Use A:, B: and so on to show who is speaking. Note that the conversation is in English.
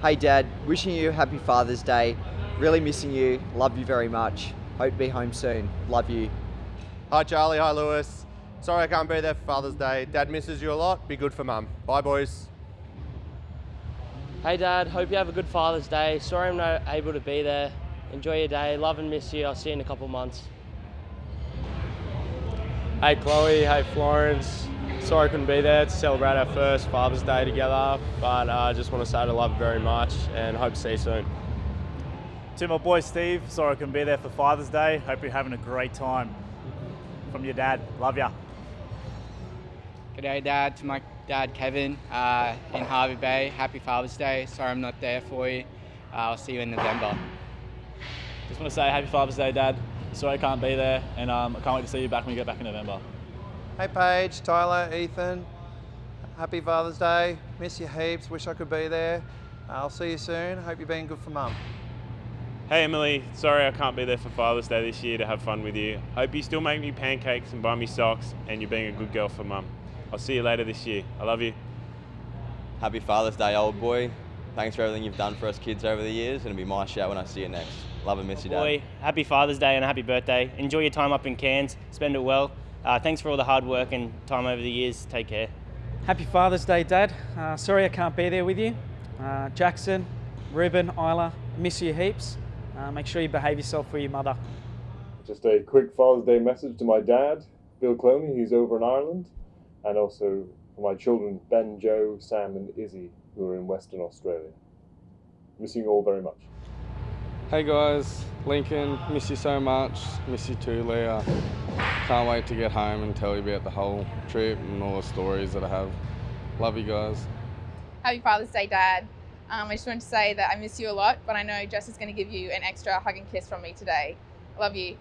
A: Hey Dad, wishing you a happy Father's Day. Really missing you. Love you very much. Hope to be home soon. Love you.
B: Hi Charlie, hi Lewis. Sorry I can't be there for Father's Day. Dad misses you a lot. Be good for Mum. Bye boys.
C: Hey Dad, hope you have a good Father's Day. Sorry I'm not able to be there. Enjoy your day. Love and miss you. I'll see you in a couple months.
D: Hey Chloe, hey Florence. Sorry I couldn't be there to celebrate our first Father's Day together, but I uh, just want to say I love you very much and hope to see you soon.
E: To my boy Steve, sorry I couldn't be there for Father's Day. Hope you're having a great time. From your dad, love ya.
F: G'day Dad, to my dad Kevin uh, in Hervey Bay. Happy Father's Day. Sorry I'm not there for you. Uh, I'll see you in November.
G: Just want to say Happy Father's Day, Dad. Sorry I can't be there, and um, I can't wait to see you back when you get back in November.
H: Hey Paige, Tyler, Ethan. Happy Father's Day. Miss you heaps. Wish I could be there. Uh, I'll see you soon. Hope you're being good for Mum.
I: Hey Emily, sorry I can't be there for Father's Day this year to have fun with you. Hope you still make me pancakes and buy me socks, and you're being a good girl for Mum. I'll see you later this year. I love you.
J: Happy Father's Day, old boy. Thanks for everything you've done for us kids over the years, and it'll be my shout when I see you next. Love and miss you, Dad.
K: Boy, happy Father's Day and a happy birthday. Enjoy your time up in Cairns. Spend it well. Uh, thanks for all the hard work and time over the years. Take care.
L: Happy Father's Day, Dad. Uh, sorry I can't be there with you. Uh, Jackson, Ruben, Isla, miss you heaps. Uh, make sure you behave yourself for your mother.
M: Just a quick Father's Day message to my dad, Bill Cloney, he's over in Ireland, and also for my children, Ben, Joe, Sam, and Izzy, who are in Western Australia. Missing you all very much.
N: Hey guys, Lincoln, miss you so much. Miss you too, Leah. Can't wait to get home and tell you about the whole trip and all the stories that I have. Love you guys.
O: Happy Father's Day, Dad. Um, I just wanted to say that I miss you a lot, but I know Jess is going to give you an extra hug and kiss from me today. Love you.